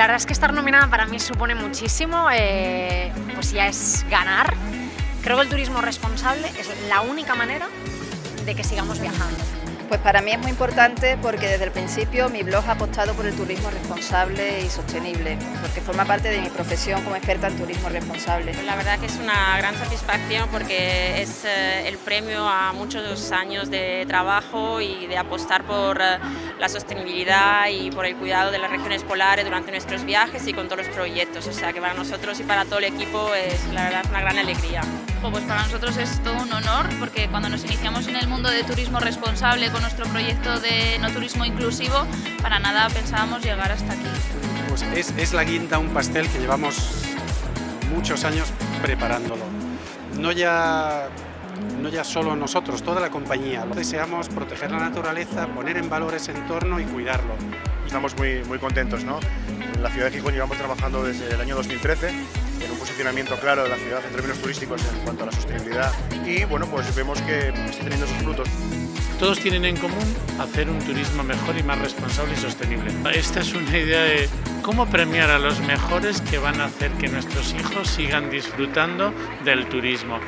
la verdad es que estar nominada para mí supone muchísimo, eh, pues ya es ganar. Creo que el turismo responsable es la única manera de que sigamos viajando. Pues para mí es muy importante porque desde el principio mi blog ha apostado por el turismo responsable y sostenible, porque forma parte de mi profesión como experta en turismo responsable. La verdad que es una gran satisfacción porque es eh, el premio a muchos años de trabajo y de apostar por eh, la sostenibilidad y por el cuidado de las regiones polares durante nuestros viajes y con todos los proyectos, o sea que para nosotros y para todo el equipo es la verdad una gran alegría. Pues para nosotros es todo un honor porque cuando nos iniciamos en el mundo de turismo responsable nuestro proyecto de no turismo inclusivo, para nada pensábamos llegar hasta aquí. Pues es, es la guinda, un pastel que llevamos muchos años preparándolo. No ya no ya solo nosotros, toda la compañía. Deseamos proteger la naturaleza, poner en valor ese entorno y cuidarlo. Estamos muy, muy contentos. ¿no? En la ciudad de Gijón llevamos trabajando desde el año 2013 en un posicionamiento claro de la ciudad en términos turísticos en cuanto a la sostenibilidad y bueno, pues vemos que está teniendo sus frutos. Todos tienen en común hacer un turismo mejor y más responsable y sostenible. Esta es una idea de cómo premiar a los mejores que van a hacer que nuestros hijos sigan disfrutando del turismo.